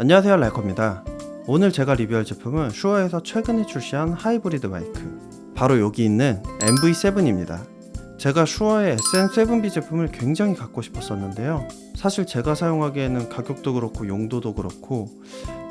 안녕하세요 라이커입니다. 오늘 제가 리뷰할 제품은 슈어에서 최근에 출시한 하이브리드 마이크. 바로 여기 있는 MV7입니다. 제가 슈어의 SM7B 제품을 굉장히 갖고 싶었었는데요. 사실 제가 사용하기에는 가격도 그렇고 용도도 그렇고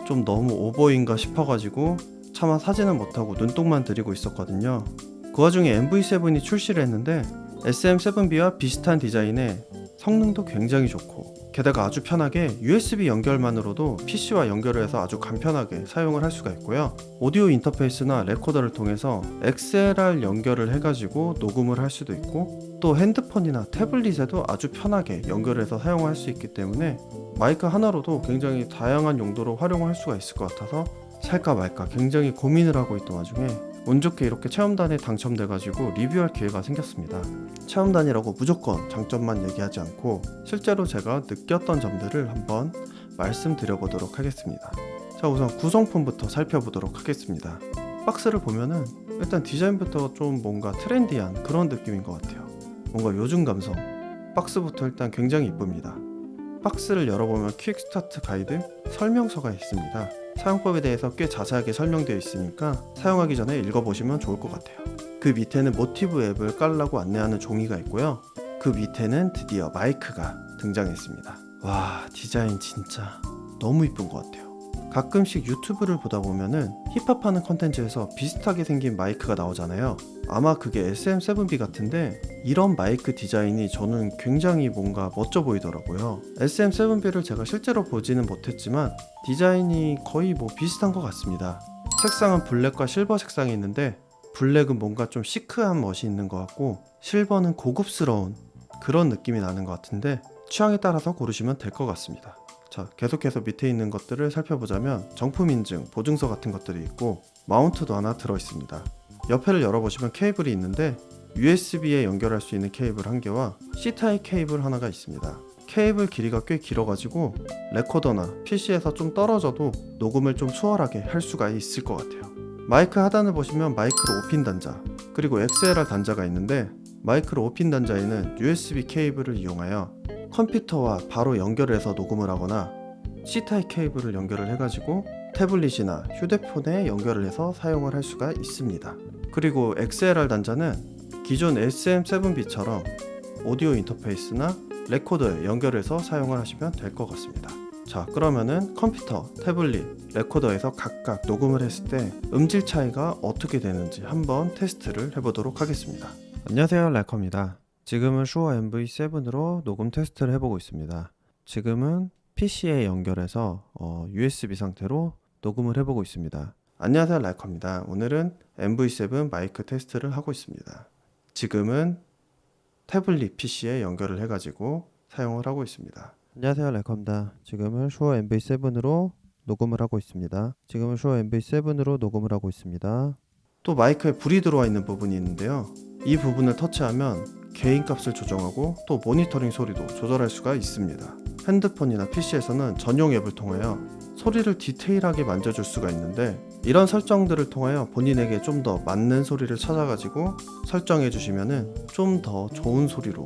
좀 너무 오버인가 싶어가지고 차마 사지는 못하고 눈독만 들이고 있었거든요. 그 와중에 MV7이 출시를 했는데 SM7B와 비슷한 디자인에 성능도 굉장히 좋고 게다가 아주 편하게 USB 연결만으로도 PC와 연결을 해서 아주 간편하게 사용을 할 수가 있고요. 오디오 인터페이스나 레코더를 통해서 XLR 연결을 해가지고 녹음을 할 수도 있고 또 핸드폰이나 태블릿에도 아주 편하게 연결해서 사용할 수 있기 때문에 마이크 하나로도 굉장히 다양한 용도로 활용할 수가 있을 것 같아서 살까 말까 굉장히 고민을 하고 있던 와중에 운 좋게 이렇게 체험단에 당첨돼가지고 리뷰할 기회가 생겼습니다. 체험단이라고 무조건 장점만 얘기하지 않고 실제로 제가 느꼈던 점들을 한번 말씀드려보도록 하겠습니다. 자 우선 구성품부터 살펴보도록 하겠습니다. 박스를 보면은 일단 디자인부터 좀 뭔가 trendy한 그런 느낌인 것 같아요. 뭔가 요즘 감성. 박스부터 일단 굉장히 이쁩니다. 박스를 열어보면 quick start guide 설명서가 있습니다. 사용법에 대해서 꽤 자세하게 설명되어 있으니까 사용하기 전에 읽어보시면 좋을 것 같아요. 그 밑에는 MOTIV 앱을 깔라고 안내하는 종이가 있고요. 그 밑에는 드디어 마이크가 등장했습니다. 와 디자인 진짜 너무 이쁜 것 같아요. 가끔씩 유튜브를 보다 보면은 힙합하는 컨텐츠에서 비슷하게 생긴 마이크가 나오잖아요. 아마 그게 SM7B 같은데 이런 마이크 디자인이 저는 굉장히 뭔가 멋져 보이더라고요. SM7B를 제가 실제로 보지는 못했지만 디자인이 거의 뭐 비슷한 것 같습니다. 색상은 블랙과 실버 색상이 있는데 블랙은 뭔가 좀 시크한 멋이 있는 것 같고 실버는 고급스러운 그런 느낌이 나는 것 같은데 취향에 따라서 고르시면 될 것 같습니다. 자 계속해서 밑에 있는 것들을 살펴보자면 정품 인증, 보증서 같은 것들이 있고 마운트도 하나 들어있습니다. 옆에를 열어보시면 케이블이 있는데 USB에 연결할 수 있는 케이블 한 개와 C타입 케이블 하나가 있습니다. 케이블 길이가 꽤 길어가지고 레코더나 PC에서 좀 떨어져도 녹음을 좀 수월하게 할 수가 있을 것 같아요. 마이크 하단을 보시면 마이크로 5핀 단자 그리고 XLR 단자가 있는데 마이크로 5핀 단자에는 USB 케이블을 이용하여 컴퓨터와 바로 연결해서 녹음을 하거나 C타입 케이블을 연결을 해가지고 태블릿이나 휴대폰에 연결을 해서 사용을 할 수가 있습니다. 그리고 XLR 단자는 기존 SM7B처럼 오디오 인터페이스나 레코더에 연결해서 사용을 하시면 될 것 같습니다. 자 그러면은 컴퓨터, 태블릿, 레코더에서 각각 녹음을 했을 때 음질 차이가 어떻게 되는지 한번 테스트를 해보도록 하겠습니다. 안녕하세요 랄커입니다. 지금은 Shure MV7으로 녹음 테스트를 해보고 있습니다. 지금은 PC에 연결해서 어, USB 상태로 녹음을 해보고 있습니다. 안녕하세요 라이커입니다. 오늘은 MV7 마이크 테스트를 하고 있습니다. 지금은 태블릿 PC에 연결을 해가지고 사용을 하고 있습니다. 안녕하세요 라이커입니다. 지금은 슈어 MV7으로 녹음을 하고 있습니다. 지금은 슈어 MV7으로 녹음을 하고 있습니다. 또 마이크에 불이 들어와 있는 부분이 있는데요. 이 부분을 터치하면 개인 값을 조정하고 또 모니터링 소리도 조절할 수가 있습니다. 핸드폰이나 PC에서는 전용 앱을 통하여 소리를 디테일하게 만져줄 수가 있는데 이런 설정들을 통하여 본인에게 좀 더 맞는 소리를 찾아가지고 설정해 주시면은 좀더 좋은 소리로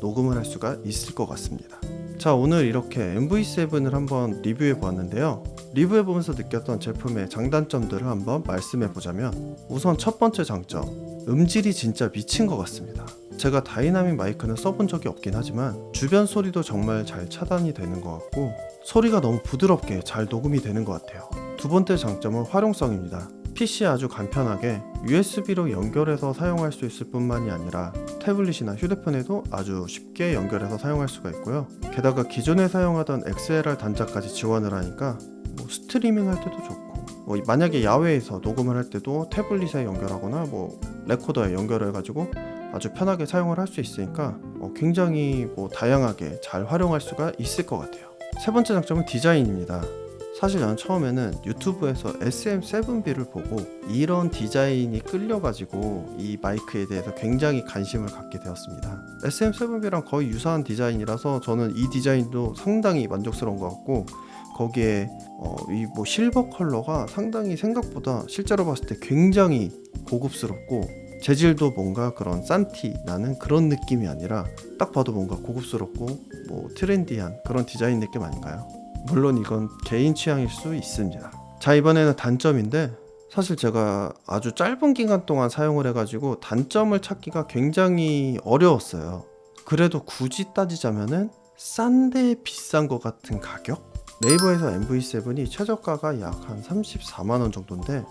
녹음을 할 수가 있을 것 같습니다. 자 오늘 이렇게 MV7을 한번 리뷰해 보았는데요. 리뷰해 보면서 느꼈던 제품의 장단점들을 한번 말씀해 보자면 우선 첫 번째 장점 음질이 진짜 미친 것 같습니다. 제가 다이나믹 마이크는 써본 적이 없긴 하지만 주변 소리도 정말 잘 차단이 되는 것 같고 소리가 너무 부드럽게 잘 녹음이 되는 것 같아요. 두 번째 장점은 활용성입니다. PC에 아주 간편하게 USB로 연결해서 사용할 수 있을 뿐만이 아니라 태블릿이나 휴대폰에도 아주 쉽게 연결해서 사용할 수가 있고요. 게다가 기존에 사용하던 XLR 단자까지 지원을 하니까 뭐 스트리밍 할 때도 좋고 뭐 만약에 야외에서 녹음을 할 때도 태블릿에 연결하거나 뭐 레코더에 연결해 가지고 아주 편하게 사용을 할 수 있으니까 어, 굉장히 뭐 다양하게 잘 활용할 수가 있을 것 같아요. 세 번째 장점은 디자인입니다. 사실 저는 처음에는 유튜브에서 SM7B를 보고 이런 디자인이 끌려가지고 이 마이크에 대해서 굉장히 관심을 갖게 되었습니다. SM7B랑 거의 유사한 디자인이라서 저는 이 디자인도 상당히 만족스러운 것 같고 거기에 어, 이뭐 실버 컬러가 상당히 생각보다 실제로 봤을 때 굉장히 고급스럽고 재질도 뭔가 그런 싼티 나는 그런 느낌이 아니라 딱 봐도 뭔가 고급스럽고 뭐 트렌디한 그런 디자인 느낌 아닌가요? 물론 이건 개인 취향일 수 있습니다. 자 이번에는 단점인데 사실 제가 아주 짧은 기간 동안 사용을 해가지고 단점을 찾기가 굉장히 어려웠어요. 그래도 굳이 따지자면은 싼데 비싼 것 같은 가격? 네이버에서 MV7이 최저가가 약 한 34만 원 정도인데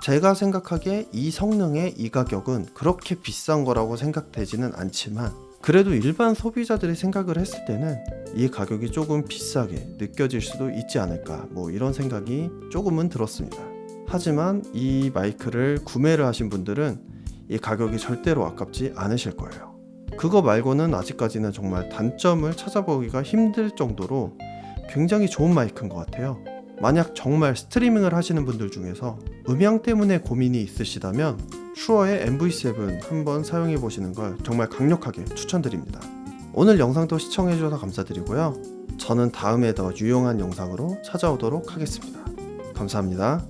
제가 생각하기에 이 성능의 이 가격은 그렇게 비싼 거라고 생각되지는 않지만 그래도 일반 소비자들이 생각을 했을 때는 이 가격이 조금 비싸게 느껴질 수도 있지 않을까 뭐 이런 생각이 조금은 들었습니다. 하지만 이 마이크를 구매를 하신 분들은 이 가격이 절대로 아깝지 않으실 거예요. 그거 말고는 아직까지는 정말 단점을 찾아보기가 힘들 정도로 굉장히 좋은 마이크인 것 같아요. 만약 정말 스트리밍을 하시는 분들 중에서 음향 때문에 고민이 있으시다면 슈어의 MV7 한번 사용해 보시는 걸 정말 강력하게 추천드립니다. 오늘 영상도 시청해 주셔서 감사드리고요. 저는 다음에 더 유용한 영상으로 찾아오도록 하겠습니다. 감사합니다.